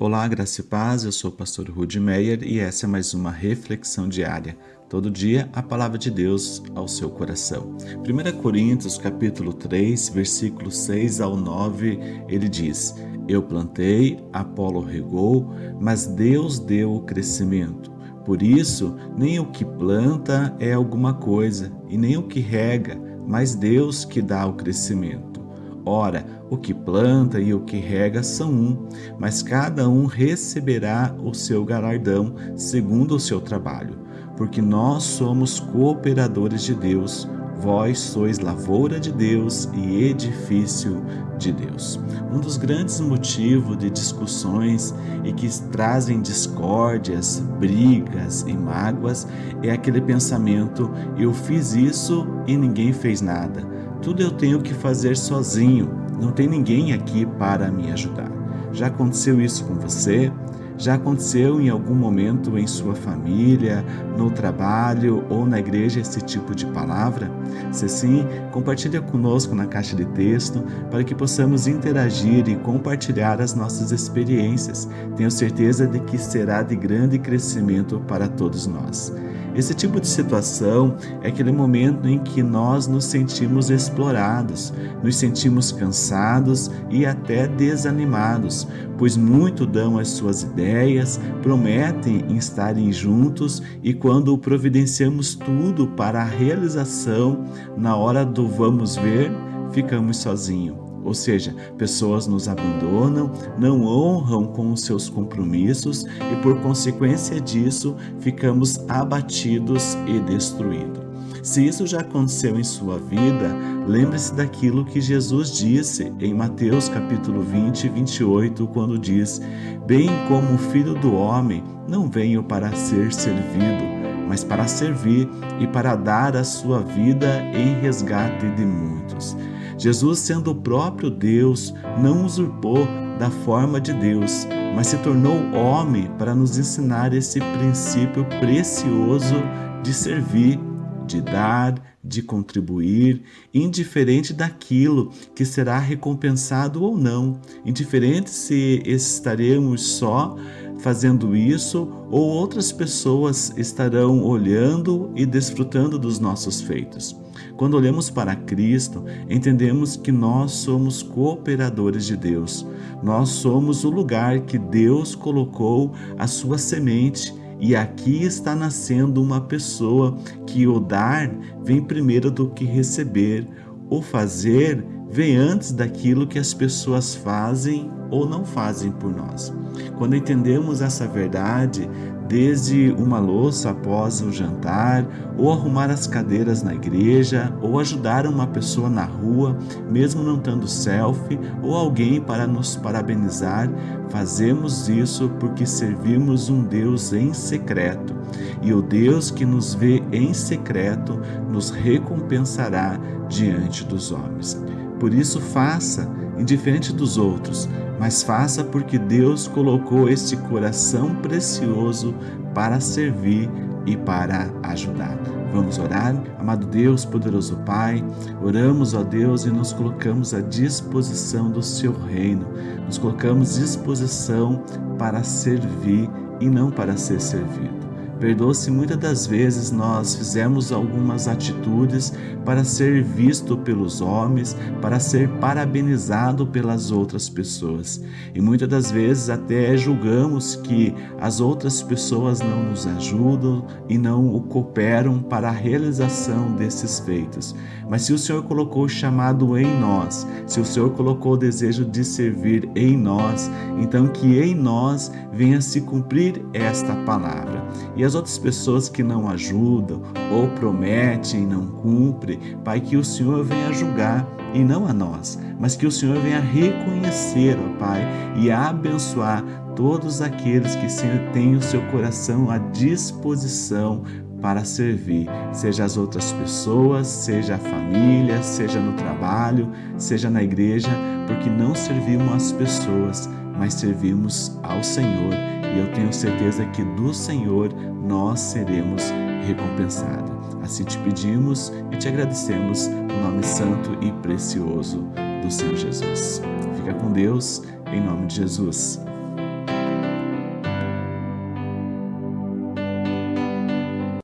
Olá, graça e paz, eu sou o pastor Rudy Meyer e essa é mais uma reflexão diária. Todo dia a palavra de Deus ao seu coração. 1 Coríntios capítulo 3, versículos 6 ao 9, ele diz: Eu plantei, Apolo regou, mas Deus deu o crescimento. Por isso, nem o que planta é alguma coisa, e nem o que rega, mas Deus que dá o crescimento. Ora, o que planta e o que rega são um, mas cada um receberá o seu galardão segundo o seu trabalho. Porque nós somos cooperadores de Deus, vós sois lavoura de Deus e edifício de Deus. Um dos grandes motivos de discussões e que trazem discórdias, brigas e mágoas é aquele pensamento: eu fiz isso e ninguém fez nada tudo eu tenho que fazer sozinho, não tem ninguém aqui para me ajudar. Já aconteceu isso com você? Já aconteceu em algum momento em sua família, no trabalho ou na igreja esse tipo de palavra? Se sim, compartilhe conosco na caixa de texto para que possamos interagir e compartilhar as nossas experiências. Tenho certeza de que será de grande crescimento para todos nós. Esse tipo de situação é aquele momento em que nós nos sentimos explorados, nos sentimos cansados e até desanimados, pois muito dão as suas ideias, prometem estarem juntos e quando providenciamos tudo para a realização, na hora do vamos ver, ficamos sozinhos. Ou seja, pessoas nos abandonam, não honram com os seus compromissos e, por consequência disso, ficamos abatidos e destruídos. Se isso já aconteceu em sua vida, lembre-se daquilo que Jesus disse em Mateus capítulo 20, 28, quando diz: Bem como o Filho do Homem, não veio para ser servido, mas para servir e para dar a sua vida em resgate de muitos. Jesus, sendo o próprio Deus, não usurpou da forma de Deus, mas se tornou homem para nos ensinar esse princípio precioso de servir, de dar, de contribuir, indiferente daquilo que será recompensado ou não, indiferente se estaremos só fazendo isso ou outras pessoas estarão olhando e desfrutando dos nossos feitos. Quando olhamos para Cristo, entendemos que nós somos cooperadores de Deus. Nós somos o lugar que Deus colocou a sua semente e aqui está nascendo uma pessoa que o dar vem primeiro do que receber, o fazer vem antes daquilo que as pessoas fazem ou não fazem por nós. Quando entendemos essa verdade, desde uma louça após o jantar, ou arrumar as cadeiras na igreja, ou ajudar uma pessoa na rua, mesmo não tendo selfie, ou alguém para nos parabenizar, fazemos isso porque servimos um Deus em secreto. E o Deus que nos vê em secreto nos recompensará diante dos homens. Por isso faça, indiferente dos outros, mas faça porque Deus colocou este coração precioso para servir e para ajudar. Vamos orar? Amado Deus, poderoso Pai, oramos, ó Deus, e nos colocamos à disposição do Seu reino. Nos colocamos à disposição para servir e não para ser servido. Perdoa se muitas das vezes nós fizemos algumas atitudes para ser visto pelos homens, para ser parabenizado pelas outras pessoas. E muitas das vezes até julgamos que as outras pessoas não nos ajudam e não cooperam para a realização desses feitos. Mas se o Senhor colocou o chamado em nós, se o Senhor colocou o desejo de servir em nós, então que em nós venha se cumprir esta palavra. E as outras pessoas que não ajudam ou prometem e não cumprem, Pai, que o Senhor venha julgar e não a nós, mas que o Senhor venha reconhecer, ó Pai, e abençoar todos aqueles que têm o seu coração à disposição para servir, seja as outras pessoas, seja a família, seja no trabalho, seja na igreja, porque não servimos as pessoas, mas servimos ao Senhor. E eu tenho certeza que do Senhor nós seremos recompensados. Assim te pedimos e te agradecemos no nome santo e precioso do Senhor Jesus. Fica com Deus, em nome de Jesus.